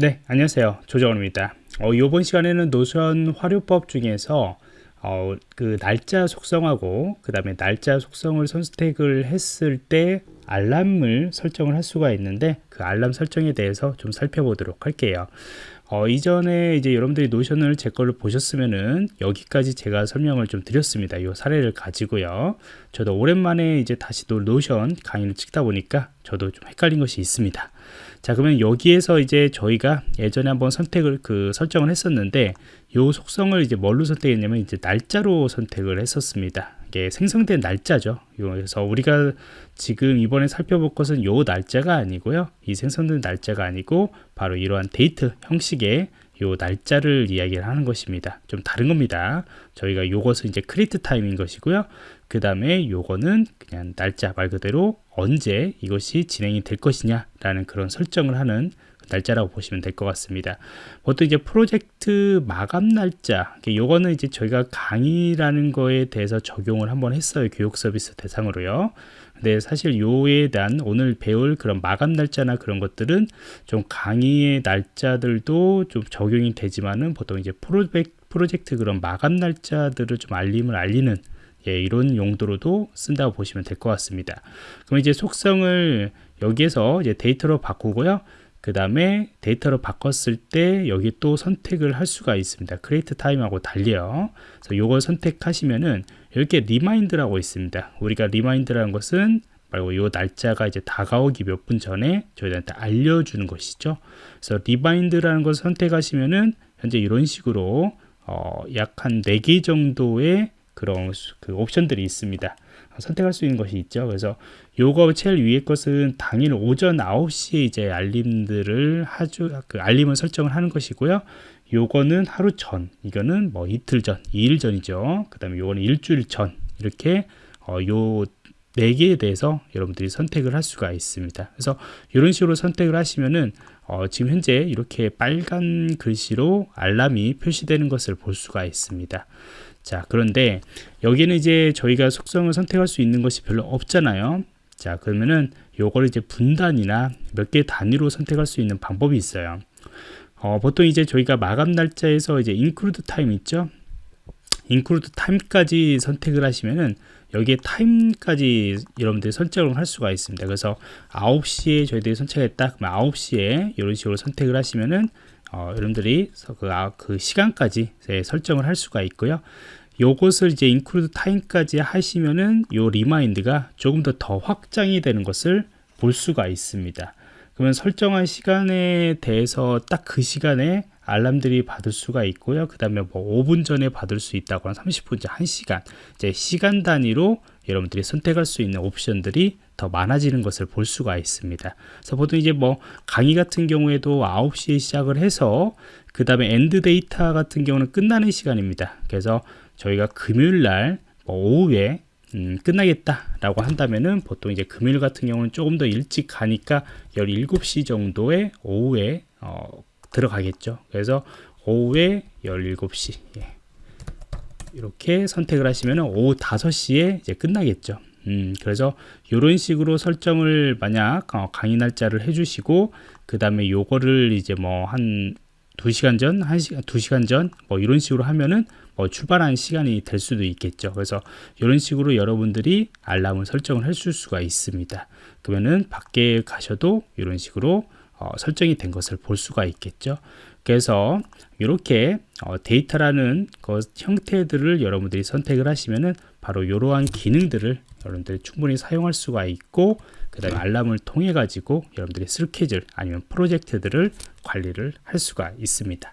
네 안녕하세요 조정원입니다 어, 이번 시간에는 노션 활용법 중에서 어, 그 날짜 속성하고 그 다음에 날짜 속성을 선택을 했을 때 알람을 설정을 할 수가 있는데 그 알람 설정에 대해서 좀 살펴보도록 할게요 어, 이전에 이제 여러분들이 노션을 제 거를 보셨으면은 여기까지 제가 설명을 좀 드렸습니다. 이 사례를 가지고요. 저도 오랜만에 이제 다시 또 노션 강의를 찍다 보니까 저도 좀 헷갈린 것이 있습니다. 자 그러면 여기에서 이제 저희가 예전에 한번 선택을 그 설정을 했었는데 요 속성을 이제 뭘로 선택했냐면 이제 날짜로 선택을 했었습니다. 이게 생성된 날짜죠. 그래서 우리가 지금 이번에 살펴볼 것은 요 날짜가 아니고요. 이 생성된 날짜가 아니고 바로 이러한 데이트 형식의 요 날짜를 이야기를 하는 것입니다. 좀 다른 겁니다. 저희가 요것은 이제 create time인 것이고요. 그 다음에 요거는 그냥 날짜 말 그대로 언제 이것이 진행이 될 것이냐 라는 그런 설정을 하는 날짜라고 보시면 될 것 같습니다. 보통 이제 프로젝트 마감 날짜 요거는 이제 저희가 강의라는 거에 대해서 적용을 한번 했어요. 교육 서비스 대상으로요 근데 사실 요에 대한 오늘 배울 그런 마감 날짜나 그런 것들은 좀 강의의 날짜들도 좀 적용이 되지만은 보통 이제 프로젝트 그런 마감 날짜들을 좀 알림을 알리는 예, 이런 용도로도 쓴다고 보시면 될 것 같습니다. 그럼 이제 속성을 여기에서 이제 date로 바꾸고요. 그 다음에 date로 바꿨을 때 여기 또 선택을 할 수가 있습니다. create time하고 달리요. 그래서 이걸 선택하시면은 이렇게 remind라고 있습니다. 우리가 remind라는 것은 말고 이 날짜가 이제 다가오기 몇 분 전에 저희한테 알려주는 것이죠. 그래서 remind라는 것을 선택하시면은 현재 이런 식으로 어, 약 한 4개 정도의 그런 그 옵션들이 있습니다. 선택할 수 있는 것이 있죠. 그래서 요거 제일 위에 것은 당일 오전 9시에 이제 알림들을 하주 그 알림을 설정을 하는 것이고요. 요거는 하루 전, 이거는 뭐 이틀 전, 2일 전이죠. 그 다음에 요거는 일주일 전 이렇게 어, 요 4개에 대해서 여러분들이 선택을 할 수가 있습니다. 그래서 이런 식으로 선택을 하시면은 어, 지금 현재 이렇게 빨간 글씨로 알람이 표시되는 것을 볼 수가 있습니다. 자 그런데 여기는 이제 저희가 속성을 선택할 수 있는 것이 별로 없잖아요. 자 그러면은 요거를 이제 분단이나 몇 개 단위로 선택할 수 있는 방법이 있어요. 어, 보통 이제 저희가 마감 날짜에서 이제 include time 있죠 include time까지 선택을 하시면은 여기에 타임까지 여러분들이 설정을 할 수가 있습니다. 그래서 9시에 저희들이 선택했다. 그러면 9시에 이런 식으로 선택을 하시면은 어, 여러분들이 그, 아, 그 시간까지 설정을 할 수가 있고요. 요것을 이제 include time까지 하시면은 요 remind가 조금 더 더 확장이 되는 것을 볼 수가 있습니다. 그러면 설정한 시간에 대해서 딱 그 시간에 알람들이 받을 수가 있고요. 그 다음에 뭐 5분 전에 받을 수 있다거나 30분 전 1시간 이제 시간 단위로 여러분들이 선택할 수 있는 옵션들이 더 많아지는 것을 볼 수가 있습니다. 그래서 보통 이제 뭐 강의 같은 경우에도 9시에 시작을 해서 그 다음에 end date 같은 경우는 끝나는 시간입니다. 그래서 저희가 금요일 날 뭐 오후에 음, 끝나겠다 라고 한다면은 보통 이제 금요일 같은 경우는 조금 더 일찍 가니까 17시 정도에 오후에 어, 들어가겠죠. 그래서 오후에 17시 예. 이렇게 선택을 하시면 오후 5시에 이제 끝나겠죠. 음, 그래서 이런 식으로 설정을 만약 어, 강의 날짜를 해주시고 그 다음에 요거를 이제 뭐 한 2시간 전, 1시간, 2시간 전, 뭐 이런 식으로 하면은 어, 출발하는 시간이 될 수도 있겠죠. 그래서 이런 식으로 여러분들이 알람을 설정을 해줄 수가 있습니다. 그러면은 밖에 가셔도 이런 식으로 어, 설정이 된 것을 볼 수가 있겠죠. 그래서 이렇게 어, date라는 것 형태들을 여러분들이 선택을 하시면은 바로 이러한 기능들을 여러분들이 충분히 사용할 수가 있고 그 다음에 알람을 통해 가지고 여러분들이 스케줄 아니면 프로젝트들을 관리를 할 수가 있습니다